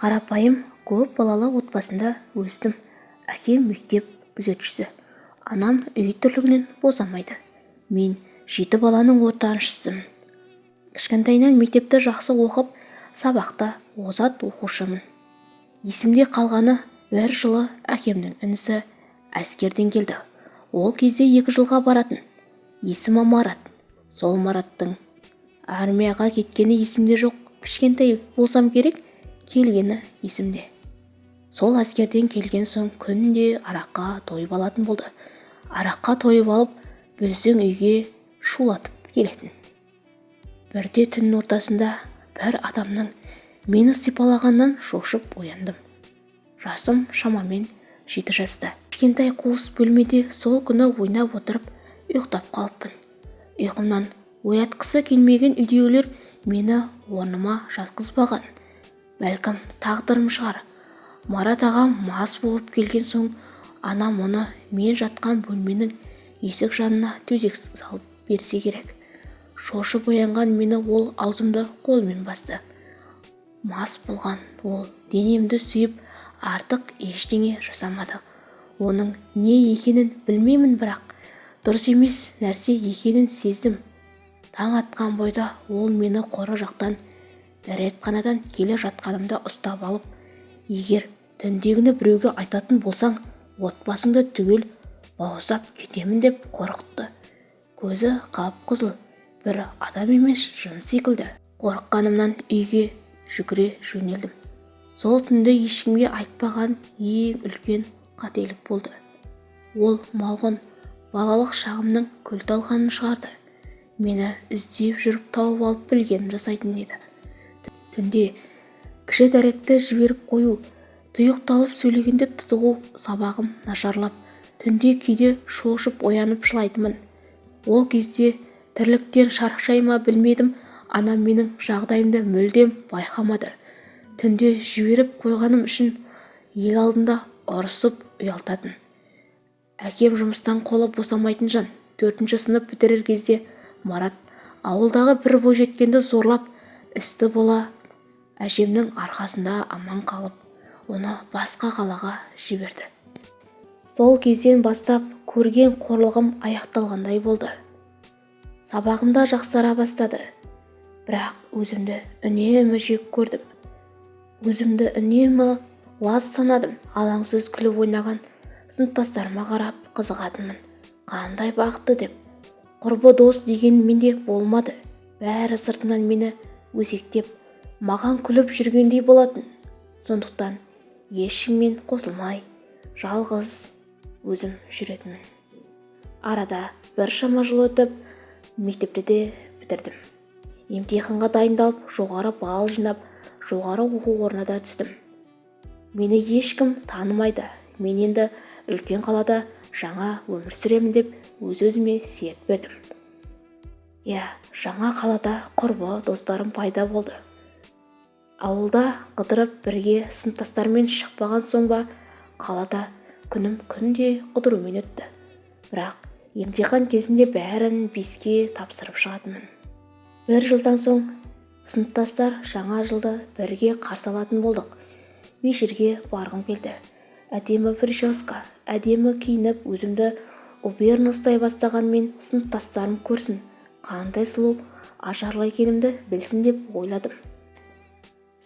қарапайым көп балалы отбасында өстім. Әкем мектеп күзетшісі. Анам үй тірлігінен босамайды. Мен жеті баланың ортаншысымын кішкентайынан мектепті жақсы оқып сабақта озат оқушымын. Есімде қалғаны бір жылы әкемнің інісі әскерден келді. Ол кезде екі жылға баратын. Есімі марат. Сол мараттың армияға кеткені есімде жоқ. Кішкентай болсам керек келгені есімде. Сол әскерден келген соң күнде араққа тойып алатын болды. Араққа тойып алып біздің үйге шулатып келетін. Бірде түн ортасында бір адамның мені сипалағаннан шошып ояндым. Жасым шамамен жеті жаста. Кішкентай қуыс бөлмеде сол күні ойнап отырып ұйықтап қалыппын. Ұйқымнан оятқысы келмеген үйдегілер мені орныма жатқызбаған. Бәлкім тағдырым шығар. Марат ағам мас болып келген соң анам оны мен жатқан бөлменің есік жанына төсек салып берсе керек. Шошып оянған мені ол аузымды қолымен басты. Мас болған ол денемді сүйіп артық ештеңе жасамады. Оның не екенін білмеймін бірақ дұрыс емес нәрсе екенін сездім. Таң атқан бойда ол мені қора жақтан дәретханадан келе жатқанымда ұстап алып егер түндегіні біреуге айтатын болсаң отбасыңды түгел бауыздап кетемін деп қорқытты көзі қап-қызыл бір адам емес жын секілді. Қорыққанымнан үйге жүгіре жөнелдім. Сол түнді ешкімге айтпаған ең үлкен қателік болды. Ол малғұн балалық шағымның күл талқанын шығарды. Мені іздеп жүріп тауып алып білгенін жасайтын еді. Түнде кіші дәретті жіберіп қою тұйықталып сөйлегенде тұтығу сабағым нашарлап түнде кейде шошып оянып жылайтынмын. Ол кезде тірліктен шаршай ма білмедім анам менің жағдайымды мүлдем байқамады. Түнде жіберіп қойғаным үшін ел алдында ұрысып ұялтатын. Әкем жұмыстан қолы босамайтын жан. Төртінші сынып бітірер кезде марат ауылдағы бір бойжеткенді зорлап істі бола әжемнің арқасында аман қалып оны басқа қалаға жіберді. Сол кезден бастап көрген қорлығым аяқталғандай болды. Сабағымда жақсара бастады. Бірақ өзімді үнемі жек көрдім. Өзімді үнемі лас санадым. Алаңсыз күліп ойнаған сыныптастарыма қарап қызығатынмын. Қандай бақытты деп. Құрбы дос деген менде болмады. Бәрі сыртымнан мені өсектеп маған күліп жүргендей болатын. Сондықтан ешкіммен қосылмай жалғыз өзім жүретінмін. Арада біршама жыл өтіп мектепті де бітірдім. Емтиханға дайындалып жоғары балл жинап жоғары оқу орнына да түстім. Мені ешкім танымайды. Мен енді үлкен қалада жаңа өмір сүремін деп өз-өзіме серт бердім. Иә жаңа қалада құрбы достарым пайда болды. Ауылда қыдырып бірге сыныптастармен шықпаған соң ба қалада күнім күнде қыдырумен өтті. Бірақ емтихан кезінде бәрін беске тапсырып шығатынмын. Бір жылдан соң сыныптастар жаңа жылды бірге қарсы алатын болдық. Мешірге барғым келді. Әдемі прическа әдемі киініп өзімді уберн ұстай бастағанмен сыныптастарым көрсін қандай сұлу ажарлы екенімді білсін деп ойладым.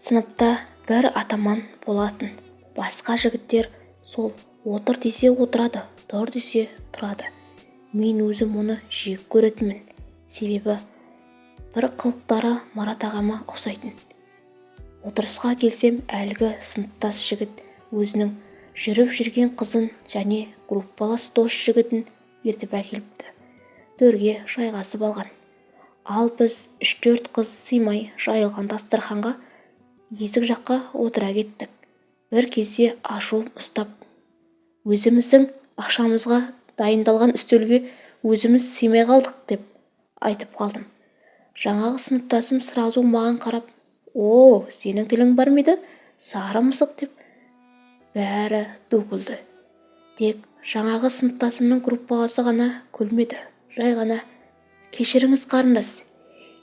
Сыныпта бір атаман болатын. Басқа жігіттер сол отыр десе отырады тұр десе тұрады. Мен өзім оны жек көретінмін. Себебі бір қылықтары марат ағама ұқсайтын. Отырысқа келсем әлгі сыныптас жігіт өзінің жүріп жүрген қызын және группалас дос жігітін ертіп әкеліпті. Төрге жайғасып алған. Ал біз үш-төрт қыз сыймай жайылған дастарханға есік жаққа отыра кеттік. Бір кезде ашуым ұстап өзіміздің ақшамызға дайындалған үстелге өзіміз сыймай қалдық деп айтып қалдым. Жаңағы сыныптасым сразу маған қарап о сенің тілің бар ма еді? Сары мысық деп бәрі ду күлді тек жаңағы сыныптасымның группаласы ғана күлмеді. Жай ғана кешіріңіз қарындас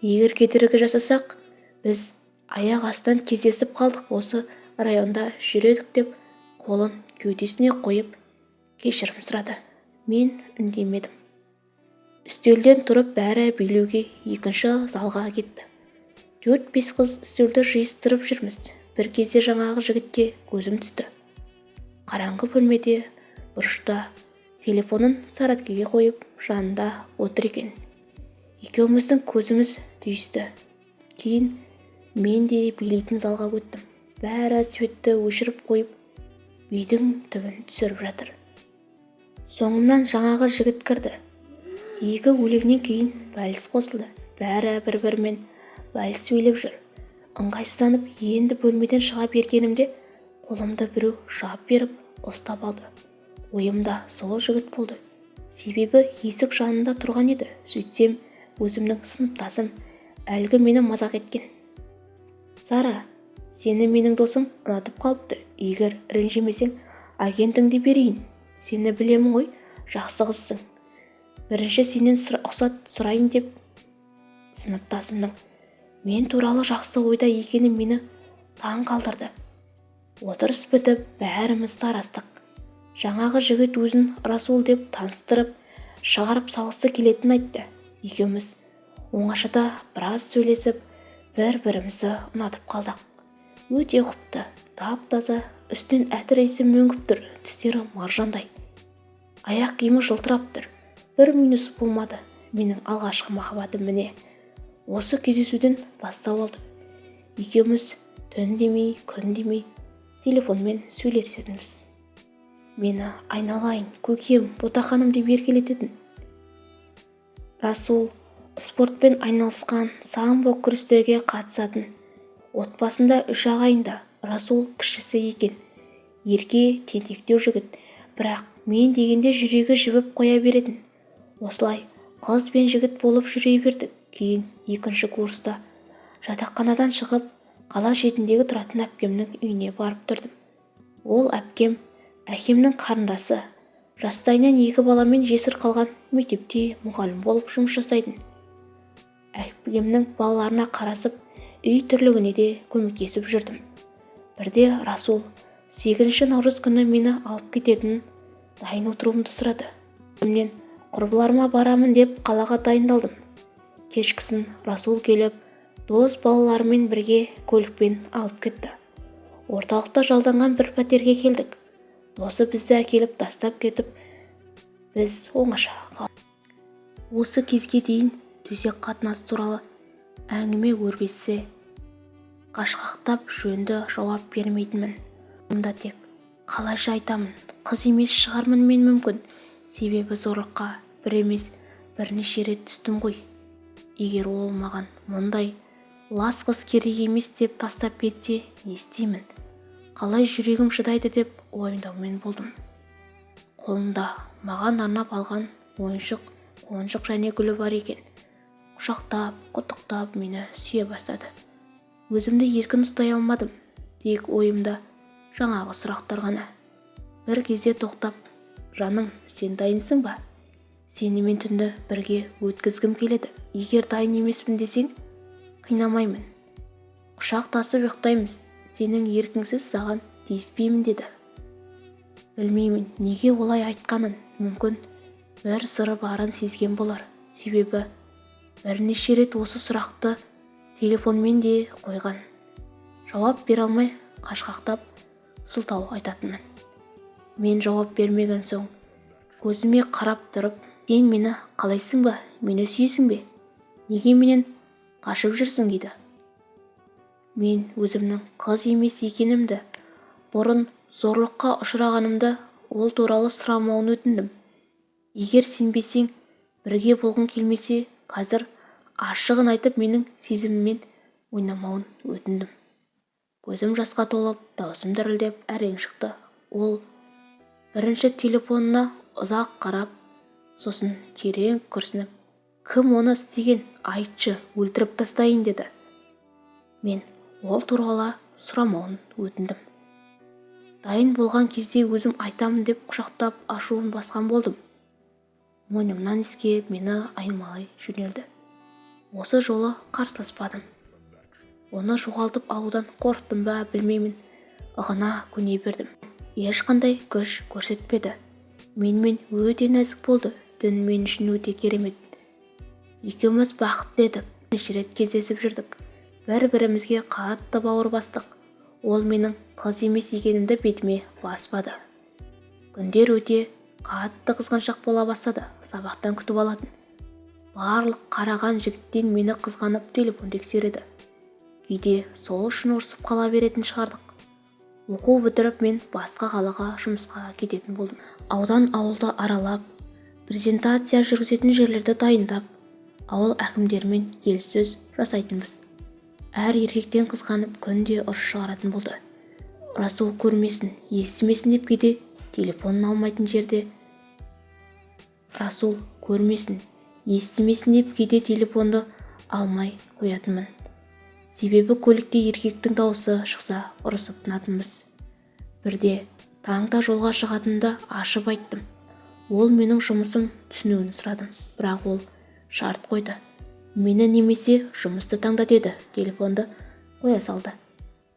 егер кедергі жасасақ біз аяқ астынан кездесіп қалдық. Осы районда жүр деп қолын кеудесіне қойып кешірім сұрады. Мен үндемедім үстелден тұрып бәрі билеуге екінші залға кетті. Төрт-бес қыз үстелді жиыстырып жүрміз. Бір кезде жаңағы жігітке көзім түсті. Қараңғы бөлмеде бұрышта телефонын сарәткеге қойып жанында отыр екен. Екеуміздің көзіміз түйісті. Кейін мен де билейтін залға өттім. Бәрі светті өшіріп қойып бидің түбін түсіріп жатыр. Соңымнан жаңағы жігіт кірді. Екі өлеңнен кейін вальс қосылды. Бәрі бір-бірімен вальс билеп жүр. Ыңғайсызданып енді бөлмеден шыға бергенімде қолымды біреу жап беріп ұстап алды. Ойымда сол жігіт болды. Себебі есік жанында тұрған еді. Сөйтсем өзімнің сыныптасым әлгі мені мазақ еткен. Сара сені менің досым ұнатып қалыпты. Егер ренжімесең агентіңді берейін. Сені білемін ғой жақсы қызсың. Бірінші сенен рұқсат сұрайын деп сыныптасымның. Мен туралы жақсы ойда екені мені таң қалдырды. Отырыс бітіп бәріміз тарастық. Жаңағы жігіт өзін расул деп таныстырып шығарып салғысы келетінін айтты. Екеуміз оңашада біраз сөйлесіп бір-бірімізді ұнатып қалдық. Өте құпты тап-таза үстінен әтір иісі мөңкіп тұр тістері маржандай. Аяқ киімі жылтырап тұр. Бір минус болмады менің алғашқы махаббатым міне. Осы кездесуден бастау алды екеуміз түн демей күн демей телефонмен сөйлесетінбіз. Мені айналайын көкем ботақаным деп еркелететін. Расул спортпен айналысқан самбо күрестерге қатысатын отбасында үш ағайынды расул кішісі екен. Ерке тентектеу жігіт. Бірақ мен дегенде жүрегі жібіп қоя беретін. Осылай қыз бен жігіт болып жүре бердік. Кейін екінші курста жатақханадан шығып қала шетіндегі тұратын әпкемнің үйіне барып тұрдым. Ол әпкем әкемнің қарындасы жастайынан екі баламен жесір қалған мектепте мұғалім болып жұмыс жасайтын. Әпкемнің балаларына қарасып үй тірлігіне де көмектесіп жүрдім. Бірде расул сегізінші наурыз күні мені алып кететінін дайын отыруымды сұрады. Мен құрбыларыма барамын деп қалаға дайындалдым. Кешкісін расул келіп дос балаларымен бірге көлікпен алып кетті. Орталықта жалданған бір пәтерге келдік. Досы бізді әкеліп тастап кетіп біз оңаша қалдық осы кезге дейін төсек қатынасы туралы әңгіме өрбітсе қашқақтап жөнді жауап бермейтінмін. Мұнда тек қалайша айтамын қыз емес шығармын мен мүмкін. Себебі зорлыққа бір емес бірнеше рет түстім ғой. Егер ол маған мұндай лас қыз керек емес деп тастап кетсе не істеймін? Қалай жүрегім шыдайды деп уайымдаумен болдым. Қолында маған арнап алған ойыншық қонжық және гүлі бар екен. Құшақтап құттықтап мені сүйе бастады. Өзімді еркін ұстай алмадым тек ойымда жаңағы сұрақтар ғана. Бір кезде тоқтап жаным сен дайынсың ба? Сенімен түнді бірге өткізгім келеді. Егер дайын емеспін десең қинамаймын. Құшақтасып ұйықтаймыз. Сенің еркіңсіз саған тиіспеймін деді. Білмеймін неге олай айтқанын. Мүмкін бір сыры барын сезген болар. Себебі бірнеше рет осы сұрақты телефонмен де қойған. Жауап бере алмай қашқақтап сылтау айтатынмын. Мен жауап бермеген соң көзіме қарап тұрып сен мені қалайсың ба? Мені сүйесің бе? Неге менен қашып жүрсің? дейді. Мен өзімнің қыз емес екенімді бұрын зорлыққа ұшырағанымды ол туралы сұрамауын өтіндім. Егер сенбесең бірге болғың келмесе қазір ашығын айтып менің сезіміммен ойнамауын өтіндім. Көзім жасқа толып даусым дірілдеп әрең шықты. Ол бірінші телефонына ұзақ қарап сосын терең күрсініп кім оны істеген? Айтшы өлтіріп тастайын деді. Мен ол туралы сұрамауын өтіндім. Дайын болған кезде өзім айтамын деп құшақтап ашуын басқан болдым. Мойнымнан иіскеп мені аймалай жөнелді. Осы жолы қарсыласпадым. Оны жоғалтып алудан қорықтым ба білмеймін. Ығына көне бердім. Ешқандай күш көрсетпеді. Менімен өте нәзік болды. Түн мен үшін өте керемет. Екеуміз бақытты едік. Бірнеше рет кездесіп жүрдік. Бір-бірімізге қатты бауыр бастық. Ол менің қыз емес екенімді бетіме баспады. Күндер өте қатты қызғаншақ бола бастады. Сабақтан күтіп алатын. Барлық қараған жігіттен мені қызғанып телефон тексереді кейде сол үшін ұрсып қала беретін шығардық. Оқу бітіріп мен басқа қалаға жұмысқа кететін болдым. Аудан ауылды аралап презентация жүргізетін жерлерді дайындап ауыл әкімдерімен келіссөз жасайтынбыз. Әр еркектен қызғанып күнде ұрыс шығаратын болды. Расул көрмесін естімесін деп кейде телефонын алмайтын жерде расул көрмесін естімесін деп кейде телефонды алмай қоятынмын. Себебі көлікте еркектің дауысы шықса ұрысып тынатынбыз бірде таңда жолға шығатынымды ашып айттым. Ол менің жұмысым түсінуін сұрадым. Бірақ ол шарт қойды. Мені немесе жұмысты таңда деді. Телефонды қоя салды.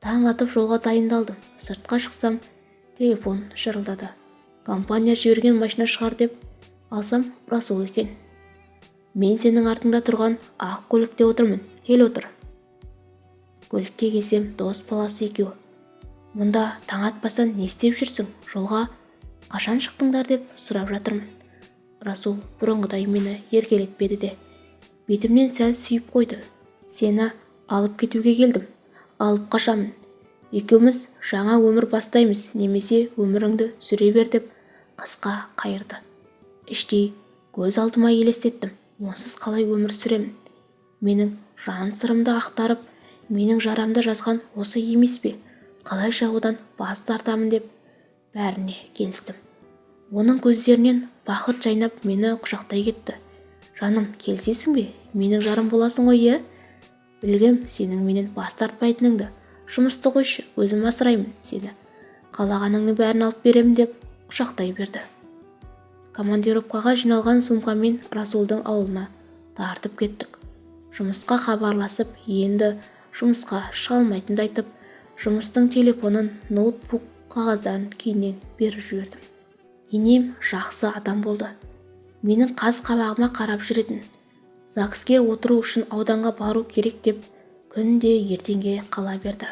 Таң атып жолға дайындалдым. Сыртқа шықсам телефон шырылдады. Компания жіберген машина шығар деп алсам расул екен. Мен сенің артыңда тұрған ақ көлікте отырмын кел отыр. Көлікке келсем дос баласы екеуі мұнда таң атпастан не істеп жүрсің? Жолға қашан шықтыңдар деп сұрап жатырмын. Расул бұрынғыдай мені еркелетпеді де. Бетімнен сәл сүйіп қойды. Сені алып кетуге келдім. Алып қашамын. Екеуміз жаңа өмір бастаймыз немесе өміріңді сүре бер деп қысқа қайырды. Іштей көз алдыма елестеттім онсыз қалай өмір сүремін? Менің жан сырымды ақтарып менің жарамды жазған осы емес пе? Қалайша одан бас тартамын деп бәріне келістім. Оның көздерінен бақыт жайнап мені құшақтай кетті. Жаным келісесің бе? Менің жарым боласың ғой иә? Білгем сенің менен бас тартпайтыныңды. Жұмысты қойшы өзім асыраймын сені қалағаныңның бәрін алып беремін деп құшақтай берді. Командировкаға жиналған сумкамен расулдың ауылына тартып кеттік. Жұмысқа хабарласып енді жұмысқа шыға алмайтынымды айтып жұмыстың телефонын ноутбук қағаздарын кейіннен беріп жібердім. Енем жақсы адам болды. Менің қас-қабағыма қарап жүретін. Загске отыру үшін ауданға бару керек деп күнде ертеңге қала берді.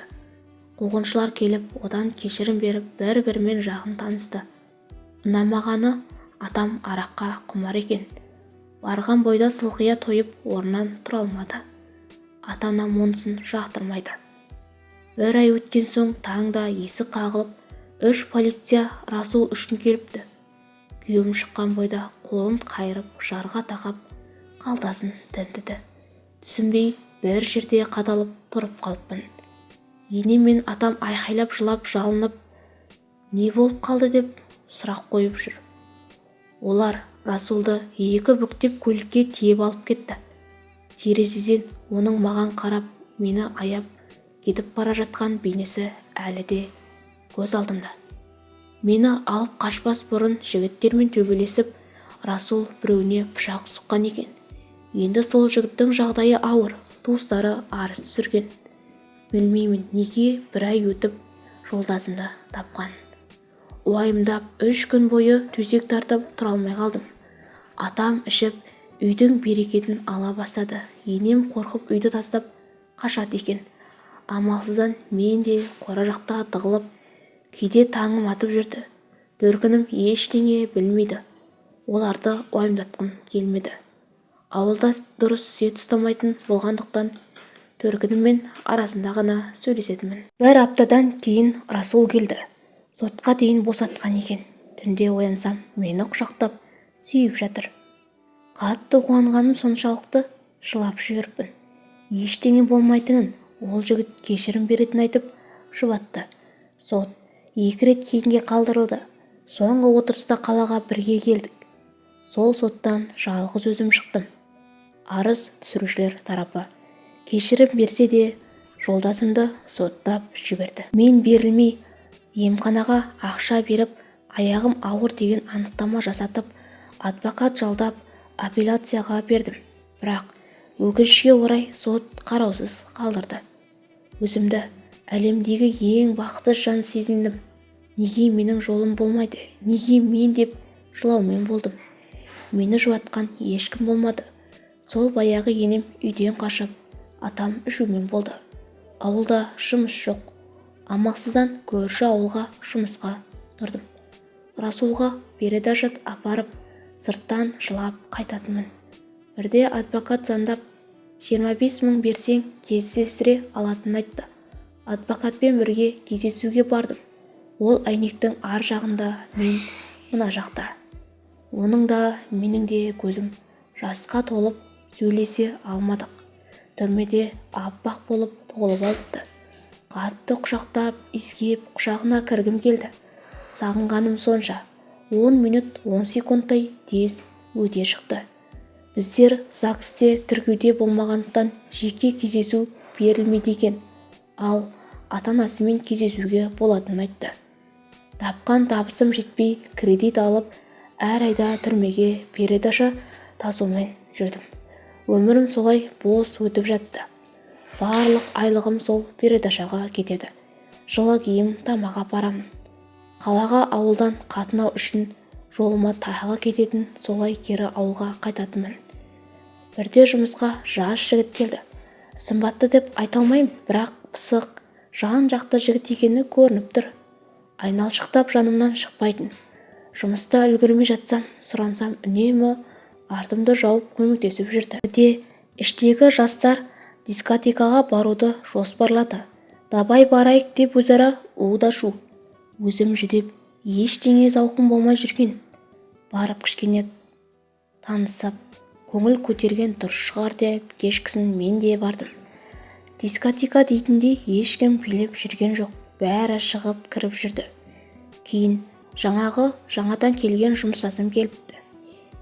Қуғыншылар келіп одан кешірім беріп бір-бірімен жақын танысты. Ұнамағаны атам араққа құмар екен. Барған бойда сылқия тойып орнынан тұра алмады. Ата-анам онысын жақтырмайды. Бір ай өткен соң таңда есік қағылып үш полиция расул үшін келіпті. Күйеуім шыққан бойда қолын қайырып жарға тақап қалтасын тінтіді түсінбей бір жерде қадалып тұрып қалыппын. Енем мен атам айқайлап жылап жалынып не болып қалды? деп сұрақ қойып жүр. Олар расулды екі бүктеп көлікке тиеп алып кетті. Терезеден оның маған қарап мені аяп кетіп бара жатқан бейнесі әлі де көз алдымда. Мені алып қашпас бұрын жігіттермен төбелесіп расул біреуіне пышақ сұққан екен. Енді сол жігіттің жағдайы ауыр. Туыстары арыз түсірген. Білмеймін неге? Бір ай өтіп жолдасымды тапқан. Уайымдап үш күн бойы төсек тартып тұра алмай қалдым. Атам ішіп үйдің берекетін ала бастады. Енем қорқып үйді тастап қашады екен. Амалсыздан мен де қора жақта тығылып кейде таңым атып жүрді. Төркінім ештеңе білмейді. Оларды уайымдатқым келмеді. Ауылда дұрыс сет ұстамайтын болғандықтан төркініммен арасында ғана сөйлесетінмін. Бір аптадан кейін расул келді. Сотқа дейін босатқан екен. Түнде оянсам мені құшақтап сүйіп жатыр. Қатты қуанғаным соншалықты жылап жіберіппін ештеңе болмайтынын ол жігіт кешірім беретінін айтып жұбатты. Сот екі рет кейінге қалдырылды. Соңғы отырыста қалаға бірге келдік. Сол соттан жалғыз өзім шықтым. Арыз түсірушілер тарапы. Кешірім берсе де жолдасымды соттап жіберді. Мен берілмей емханаға ақша беріп аяғым ауыр деген анықтама жасатып адвокат жалдап апелляцияға бердім. Бірақ өкінішке орай сот қараусыз қалдырды. Өзімді әлемдегі ең бақытты жан сезіндім. Неге менің жолым болмайды? Неге мен деп жылаумен болдым? Мені жұбатқан ешкім болмады. Сол баяғы енем үйден қашып атам ішумен болды. Ауылда жұмыс жоқ. Амалсыздан көрші ауылға жұмысқа тұрдым. Расулға передачат апарып сырттан жылап қайтатынмын. Бірде адвокат звондап жиырма бес мың берсең кездестіре алатынын айтты. Адвокатпен бірге кездесуге бардым. Ол әйнектің ар жағында мен мына жақта. Оның да менің де көзім жасқа толып сөйлесе алмадық. Түрмеде аппақ болып толып алыпты. Қатты құшақтап иіскеп құшағына кіргім келді. Сағынғаным сонша. Он минут он секундтай тез өте шықты. Біздер загсте тіркеуде болмағандықтан жеке кездесу берілмейді екен. Ал ата-анасымен кездесуге болатынын айтты. Тапқан табысым жетпей кредит алып әр айда түрмеге передаша тасумен жүрдім. Өмірім солай бос өтіп жатты. Барлық айлығым сол передачаға кетеді. Жылы киім тамақ апарамын қалаға ауылдан қатынау үшін жолыма тағы кететін солай кері ауылға қайтатынмын. Бірде жұмысқа жас жігіт келді. Сымбатты деп айта алмаймын бірақ пысық жан-жақты жігіт екені көрініп тұр. Айналшықтап жанымнан шықпайтын. Жұмыста үлгермей жатсам сұрансам үнемі артымды жауып көмектесіп жүрді. Бірде іштегі жастар дискотекаға баруды жоспарлады. Давай барайық деп өзара у-да-шу өзім жүдеп ештеңе зауқым болмай жүрген. Барып кішкене танысып көңіл көтерген дұрыс шығар деп кешкісін мен де бардым. Дискотека дейтіндей ешкім билеп жүрген жоқ бәрі шығып кіріп жүрді. Кейін жаңағы жаңадан келген жұмыстасым келіпті.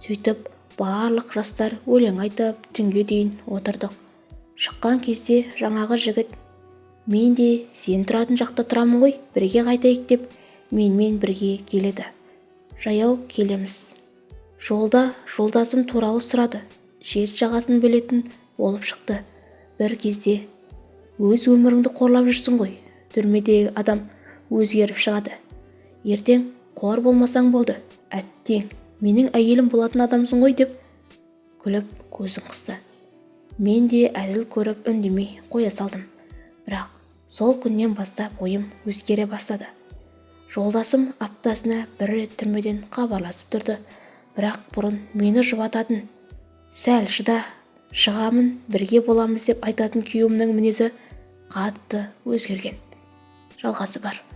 Сөйтіп барлық жастар өлең айтып түнге дейін отырдық. Шыққан кезде жаңағы жігіт мен де сен тұратын жақта тұрамын ғой бірге қайтайық деп менімен бірге келеді. Жаяу келеміз жолда жолдасым туралы сұрады. Шет жағасын білетін болып шықты. Бір кезде өз өміріңді қорлап жүрсің ғой түрмедегі адам өзгеріп шығады. Ертең қор болмасаң болды әттең. Менің әйелім болатын адамсың ғой деп күліп көзін қысты. Мен де әзіл көріп үндемей қоя салдым. Бірақ сол күннен бастап ойым өзгере бастады. Жолдасым аптасына бір рет түрмеден хабарласып тұрды. Бірақ бұрын мені жұбататын сәл шыда шығамын бірге боламыз деп айтатын күйеуімнің мінезі қатты өзгерген. Жалғасы бар.